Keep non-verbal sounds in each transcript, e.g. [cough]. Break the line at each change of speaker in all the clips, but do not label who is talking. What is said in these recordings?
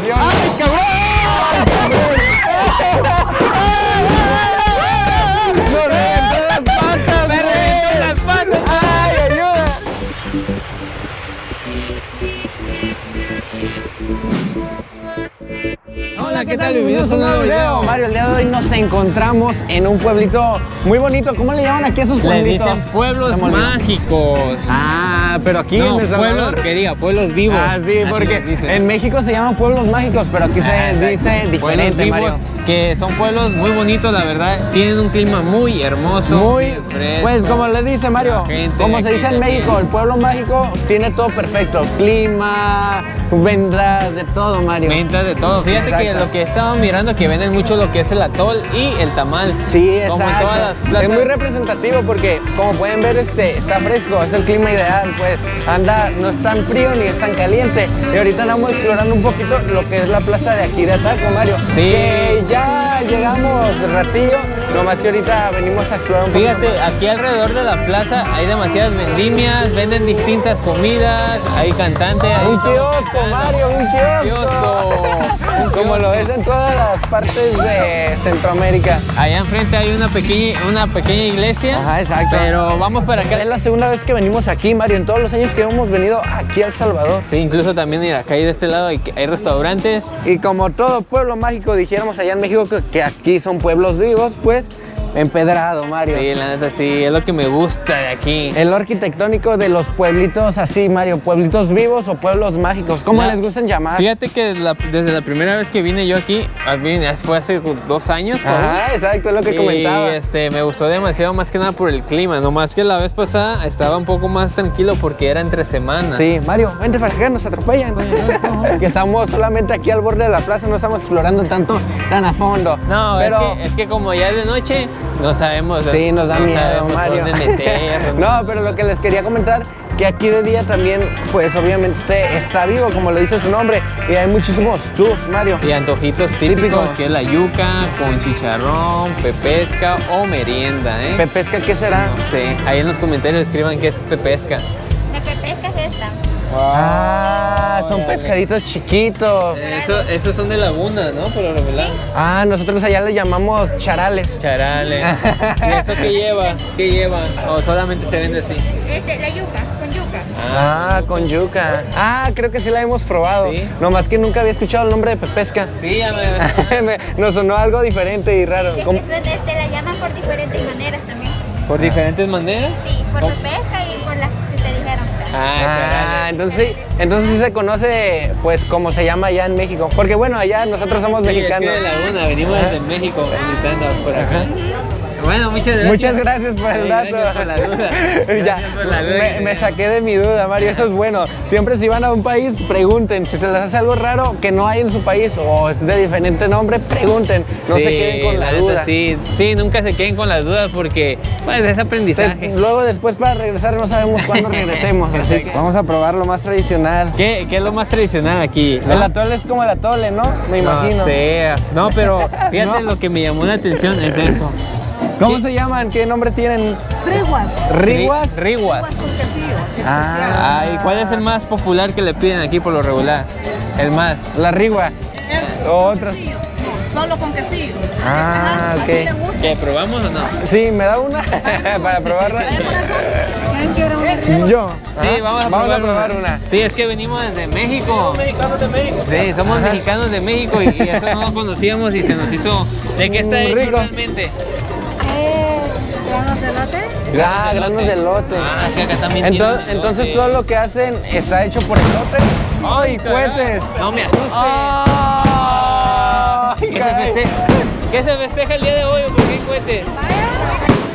atención.
¡Ay, cabrón! ¿Qué tal? Bienvenidos a un nuevo video.
Mario, el día de hoy nos encontramos en un pueblito muy bonito. ¿Cómo le llaman aquí a esos
Le
pueblitos?
dicen pueblos mágicos.
Ah, pero aquí
no,
en El Salvador.
pueblos, que diga, pueblos vivos.
Ah, sí,
Así
porque en México se llaman pueblos mágicos, pero aquí
Ah,
se
exacto.
dice
Pueblos
diferente,
vivos,
Mario.
Que son pueblos muy bonitos, la verdad. Tienen un clima muy hermoso.
Muy,
fresco.
pues como le dice Mario, como se dice en
también.
México, el pueblo mágico tiene todo perfecto, clima, vendas, de todo, Mario.
Ventas de todo. Fíjate que lo que he estado mirando que venden mucho lo que es el atol y el tamal.
Sí,
Como en
exacto.
todas las plazas.
Es muy representativo porque, como pueden ver, este está fresco, es el clima ideal, pues anda, no es tan frío ni es tan caliente. Y ahorita andamos explorando un poquito lo que es la plaza de aquí de Ataco, Mario.
Sí.
Que ya llegamos ratillo, nomás que ahorita venimos a explorar un poquito.
Fíjate, aquí alrededor de la plaza hay demasiadas vendimias, venden distintas comidas, hay cantantes. hay
Un kiosco. Mario, un kiosco.
Kiosco. Un
Como lo
kiosco.
ves en todas las partes de Centroamérica.
Allá enfrente hay una pequeña, una pequeña iglesia.
Ajá, exacto.
Pero vamos para acá.
Es la segunda vez que venimos aquí, Mario, en todos los años que hemos venido aquí a El Salvador.
Sí, incluso también en la calle de este lado hay, hay restaurantes.
Y como todo pueblo mágico, dijéramos allá en México que, que aquí son pueblos vivos, pues empedrado, Mario.
Sí, la neta sí, es lo que me gusta de aquí.
El arquitectónico de los pueblitos así, Mario, pueblitos vivos o pueblos mágicos, ¿cómo les gustan llamar?
Fíjate que desde la, desde la primera vez que vine yo aquí, fue hace dos años.
Ajá, exacto, es lo que
y
comentaba.
este, me gustó demasiado más que nada por el clima, nomás que la vez pasada estaba un poco más tranquilo porque era entre semana.
Sí, Mario, vente para acá, nos atropellan. que estamos solamente aquí al borde de la plaza, no estamos explorando tanto, tan a fondo.
No,
pero
es, que, es que como ya es de noche, no sabemos.
sí, nos da
no
miedo, Mario. [laughs] no, pero lo que les quería comentar, que aquí de día también, pues obviamente está vivo, como lo dice su nombre, y hay muchísimos tours, Mario.
Y antojitos típicos,
Típicos.
que es la yuca con chicharrón, pepesca o merienda, ¿eh?
¿Pepesca qué será?
no sé, ahí en los comentarios escriban qué es pepesca.
Ah, son pescaditos chiquitos.
Eso, esos son de laguna, ¿no? Por lo regular.
Ah, nosotros allá le llamamos charales.
Charale. [laughs] ¿Y eso qué lleva? ¿Qué lleva? ¿O solamente se vende así?
Este, la yuca, con yuca.
Ah, con yuca. Ah, creo que sí la hemos probado.
Sí.
Nomás que nunca había escuchado el nombre de pepesca.
Sí, ya me... [laughs]
Me- Nos sonó algo diferente y raro.
Es
¿Cómo?
que suena, este, la llaman por diferentes maneras también.
¿Por diferentes maneras?
Sí, por
¿Cómo?
pesca y por las que te dijeron.
Ah,
Ah. Entonces sí, entonces sí se conoce pues como se llama allá en México. Porque bueno, allá nosotros somos
Sí, es que
mexicanos.
de Laguna, venimos
Ajá.
desde México visitando por acá. Bueno, muchas gracias.
Muchas gracias por el dato.
gracias por la duda. [laughs]
ya,
Gracias por la duda
me, saqué de mi duda, Mario. Eso es bueno. Siempre si van a un país, pregunten. Si se les hace algo raro que no hay en su país o es de diferente nombre, pregunten. No se queden con la,
neta,
duda.
Sí, sí, nunca se queden con las dudas porque pues, es aprendizaje.
Entonces, luego después para regresar no sabemos cuándo [laughs] regresemos. así que vamos a probar lo más tradicional.
¿Qué, qué es lo más tradicional aquí?
El atole es como el atole, ¿no? Me imagino.
No sé. No, pero [laughs] fíjate
No.
lo que me llamó la atención es eso.
¿Cómo
¿Qué?
se llaman? ¿Qué nombre tienen?
Riguas.
¿Riguas?
Ri- Riguas.
Riguas con quesillo.
Ah.
Ay, ¿cuál es el más popular que le piden aquí por lo regular? El más.
La rigua.
Es
Otro.
quesillo, Solo con quesillo.
Ah,
Ajá,
ok.
Así te gusta.
¿Qué, probamos o no?
Sí, ¿me da una [laughs] [laughs] para probarla?
Vaya corazón. ¿Quién quiere una?
Yo.
Sí, vamos a
vamos
probar,
a probar una.
Sí, es que venimos desde México.
Mexicanos de México.
Sí, somos mexicanos de México y, y eso no lo conocíamos y se nos hizo. ¿De qué está hecho
rico.
realmente?
Granos de lote.
Ah, granos de elote.
Ah, es que acá también tienen
Entonces, entonces
elote.
todo lo que hacen está hecho por elote. ¡Ay, cohetes!
No me asustes.
¡Ay,
¿Qué se,
caray!
festeja, ¿Qué se festeja el día de hoy o por qué cohetes?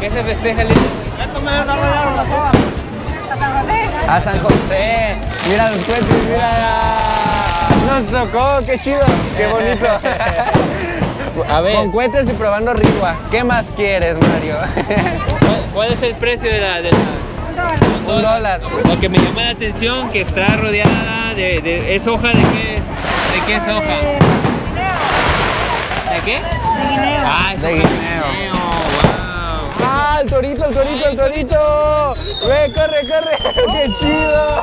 ¿Qué se festeja el día de hoy?
A San José.
A San José. Mira los cohetes, mira. Nos tocó, qué chido, qué bonito. [laughs]
A ver,
Con cohetes y probando rigua. ¿Qué más quieres, Mario? [laughs]
¿cuál, cuál es el precio de la, de la-
Un dólar.
Lo que me llama la atención que está rodeada de, de- es hoja de qué es, de qué es hoja, ¿de qué?
De guineo.
Ah, es
De guineo.
wow.
¡Ay, el torito, el torito, el torito. Ve, corre, corre. [laughs] Qué chido.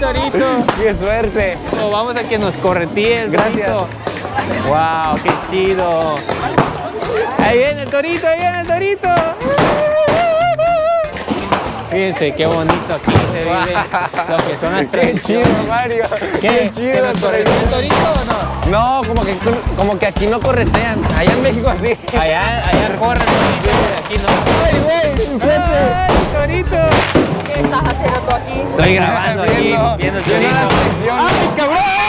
Torito.
Qué suerte.
Oh, vamos a que nos corretees,
Gracias.
Torito. Wow, qué chido. Ahí viene el torito, ahí viene el torito. Fíjense qué bonito aquí se vive lo que son las [laughs]
Qué chido, Mario.
¿Qué?
Qué
¿Que
chido.
nos corretea el torito o no?
No, como que, como que aquí no corretean. Allá en México sí.
Allá, allá corre, pero aquí no.
Ay, güey.
¡Ay, torito!
¿Qué estás haciendo tú aquí?
Estoy grabando aquí, viendo el torito.
¡Ay, cabrón!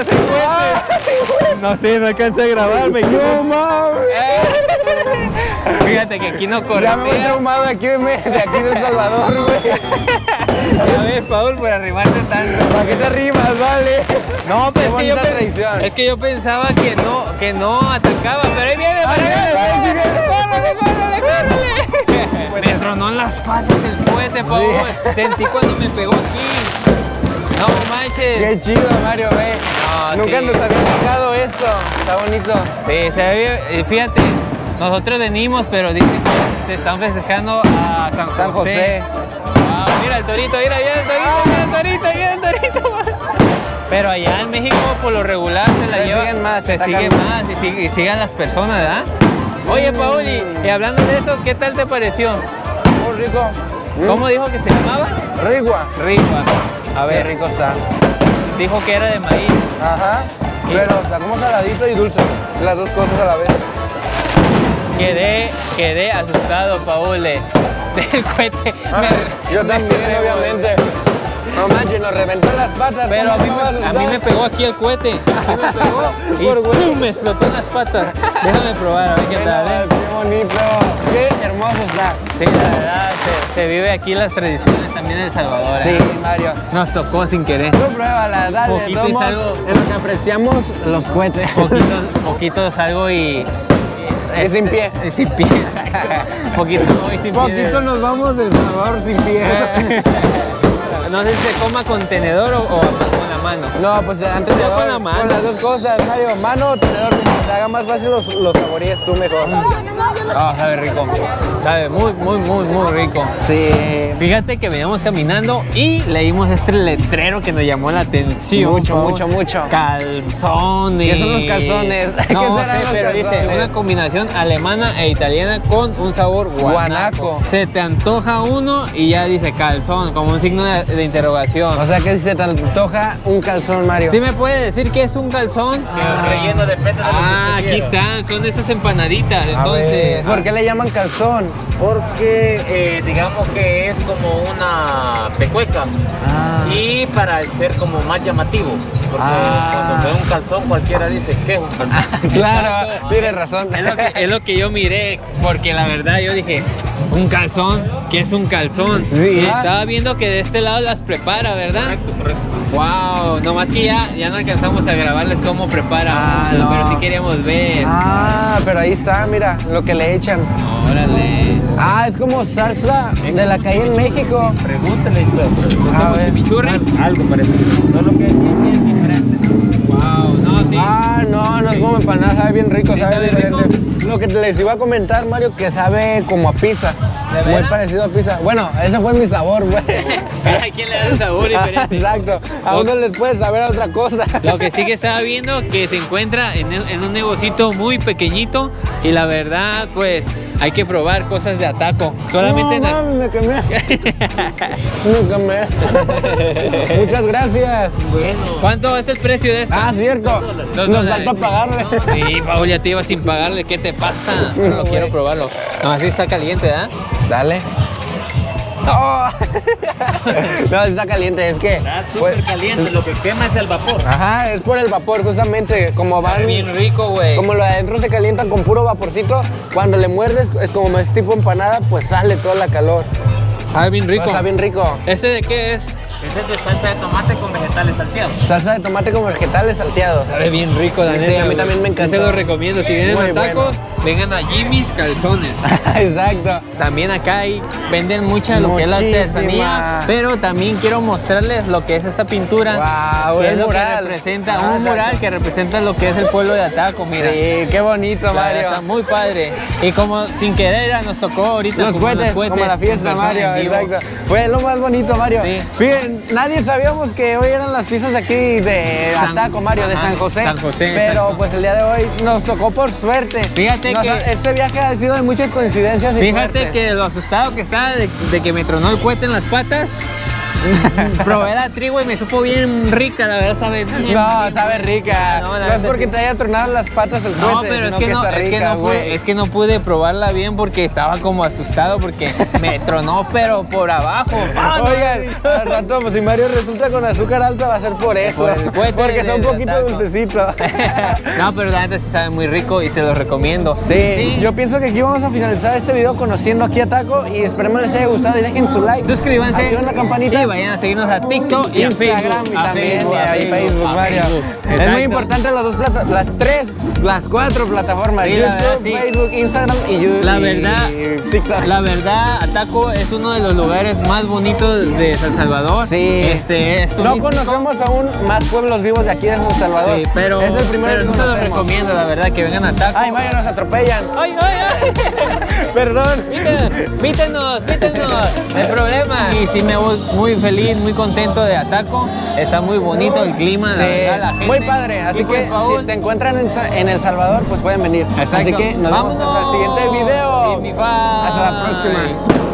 El! [laughs] No sé, no alcancé a grabarme.
¡No mames! [laughs]
Fíjate que aquí no
Ya me voy traumado de aquí, de, de aquí de El Salvador, güey. [laughs]
Ya ves, Paul, por arrimarte tanto.
¿Para qué te rimas, vale?
No, pues es que, yo es que pensaba que no, que no atacaba, pero ahí viene,
Ahí
ahí
viene,
córrele, córrele, córrele. Me tronó en las patas el cohete, Paul. Sentí cuando me pegó aquí. No manches.
Qué chido, Mario, ve.
No,
Nunca
sí.
nos había tocado esto. Está bonito.
Sí, se ve, fíjate, nosotros venimos, pero dicen que se están festejando a San José.
San José.
Ah, mira el torito, mira, mira el torito, mira el torito, mira el torito. Pero allá en México por lo regular se la
Se
lleva,
siguen más,
se siguen
más.
y, sig- y sigan las personas, ¿verdad? Oye, Pauli, y hablando de eso, ¿qué tal te pareció?
Muy rico.
¿Cómo dijo que se llamaba?
Rigua.
Rigua. A
Qué
ver,
rico está.
dijo que era de maíz.
Ajá. Pero está como saladito y dulce. Las dos cosas a la vez.
Quedé, quedé asustado, Paul, de- [laughs] del cohete.
Ah,
Me-
Yo también, obviamente. No manches, nos reventó las patas.
Pero a
¿cómo
mí, me, a mí me pegó aquí el cohete. [laughs] Aquí me pegó [laughs] y. ¡pum! me explotó las patas. Déjame probar, a ver qué tal. ¿eh?
Qué bonito. Qué hermoso está.
Sí, la verdad, se, se vive aquí las tradiciones también en El Salvador.
Sí,
¿eh?
Mario.
Nos tocó sin querer.
Tú pruébala, dale.
Poquito y
somos
salgo.
En lo que apreciamos los cohetes.
Poquito, [laughs] poquito salgo y.
Y sin pie.
y sin pie. poquito voy sin pie.
Poquito nos vamos del Salvador sin pies.
No sé si se coma con tenedor o, o con la mano.
No, pues antes de
con la mano.
Con las dos cosas, Mario. Mano, tenedor, como te haga más fácil los, los saborees tú mejor.
Ah, sabe rico. Sabe muy, muy, muy, muy rico.
Sí.
Fíjate que veníamos caminando y leímos este letrero que nos llamó la atención.
Mucho, mucho, mucho.
Calzones.
¿Qué son los calzones? [laughs] ¿Qué serán
sé,
los
pero dice una combinación alemana e italiana con un sabor guanaco.
Guanaco.
Se te antoja uno y ya dice calzón, como un signo de, de interrogación.
O sea que si se te antoja un calzón, Mario.
¿Sí me puede decir qué es un calzón?
El relleno depende de lo que
Ah, aquí están, son esas empanaditas.
A
Entonces,
ver, ¿Por qué le llaman calzón?
Porque eh, digamos que es como una pecueca
Ah.
y para ser como más llamativo. Porque
Ah.
cuando ve un calzón cualquiera dice que es un calzón. [laughs]
Claro, tienes razón.
Es lo, que, es lo que yo miré, porque la verdad yo dije, un calzón, ¿qué es un calzón?
Sí.
Y estaba viendo que de este lado las prepara, ¿verdad?
Correcto, correcto.
Wow, nomás que ya, ya no alcanzamos a grabarles cómo prepara
Ah,
uno,
no.
pero sí queríamos ver.
Ah, pero ahí está, mira, lo que le echan.
Órale.
Ah, es como salsa de la calle en México.
Pregúntale eso.
¿Es
A ver.
chimichurri?
Algo parecido. Solo que aquí es bien diferente.
Wow, no, sí.
Ah, no, no es como empanada, sabe bien rico,
¿Sí
sabe, diferente. Lo que les iba a comentar, Mario, que sabe como a pizza.
¿De
Muy parecido a pizza. Bueno, ese fue mi sabor, güey.
Cada quien le da un sabor diferente.
Exacto. A
Lo-
uno les puede saber a otra cosa.
Lo que sí que estaba viendo que se encuentra en, en un negocito muy pequeñito y la verdad pues hay que probar cosas de ataco. Solamente
no,
en
me quemé. [laughs] me quemé. Muchas gracias.
Bueno.
¿Cuánto es el precio de esto?
Ah, cierto.
Dos
Nos falta pagarle.
Sí, Paul, ya te iba sin pagarle. ¿Qué te pasa? Pero lo quiero probarlo. No, así está caliente, ¿verdad?
Dale. [laughs] No, está caliente, es que.
Está
pues,
súper caliente. Lo que quema es el vapor.
Ajá, es por el vapor, justamente. Como van.
Bien rico, güey.
Como lo de adentro se calientan con puro vaporcito, cuando le muerdes, es como es tipo empanada, pues sale toda la calor.
Ah, bien rico.
Está bien rico.
¿Este de qué es?
Este es de salsa de tomate con vegetales salteados.
Salsa de tomate con vegetales salteados.
Sabe bien rico, la
Sí,
neta.
a mí también me
Yo
encantó.
se lo recomiendo. Si vienen
Muy
a tacos, vengan a Jimmy's Calzones. [laughs]
Exacto.
También acá hay, venden mucha lo que es la artesanía, pero también quiero mostrarles lo que es esta pintura.
Wow,
que
el
es lo
mural.
que representa,
Ah,
un
exacto.
mural que representa lo que es el pueblo de Ataco, mira.
Sí, qué bonito,
La
Mario.
Está muy padre. Y como sin querer nos tocó ahorita
Los
como
cohetes, como la fiesta, Mario, exacto. Fue lo más bonito, Mario.
Sí.
Fíjense, nadie sabíamos que hoy eran las pizzas aquí de
San-
Ataco, Mario, de San José.
San José,
Pero
exacto.
pues el día de hoy nos tocó por suerte.
Fíjate
Nos-
que-
Este viaje ha sido de muchas coincidencias y
Fíjate que lo asustado que estaba de, de que me tronó el cohete en las patas. [laughs] Probé la trigo y me supo bien rica, la verdad sabe bien.
No,
bien,
sabe rica.
No,
es porque
que-
te haya tronado las patas el cohete,
No, pero es que, no,
está
es, que no pude, es que no pude probarla bien porque estaba como asustado porque me [laughs] tronó pero por abajo. Ah, [laughs]
Oigan, al rato, pues si Mario resulta con azúcar alta va a ser por eso.
Por el cohete
porque son un poquito
taco.
dulcecitos.
no, pero la neta sí sabe muy rico y se los recomiendo.
Sí, yo pienso que aquí vamos a finalizar este video conociendo aquí a Taco y esperemos les haya gustado y dejen su like.
Suscríbanse
Activen la campanita.
y vayan a seguirnos a TikTok y a
Instagram
Facebook.
y
a
también
Facebook, a
Facebook,
a
Mario.
Facebook.
Es muy importante las dos plataformas, las tres, las cuatro plataformas,
Sí,
YouTube,
verdad, sí.
Facebook, Instagram y YouTube.
La verdad,
y TikTok.
la verdad, Ataco es uno de los lugares más bonitos de San Salvador.
Sí.
Este, es
no conocemos aún más pueblos vivos de aquí de San Salvador.
Sí, pero,
es el primero
pero
que
se los recomiendo, la verdad, que vengan a Ataco.
Ay, Mario, nos atropellan.
ay, ay! ay. [laughs]
Perdón.
Pítenos, pítenos, pítenos, no hay problema. Y sí me voy muy feliz, muy contento de Ataco. Está muy bonito el clima, la
Sí,
verdad, la gente.
muy padre. Así
Y pues,
que
Paul,
si se encuentran en, El Salvador, pues pueden venir. Así que nos vemos hasta el siguiente video.
Y mi
Hasta la
bye.
próxima.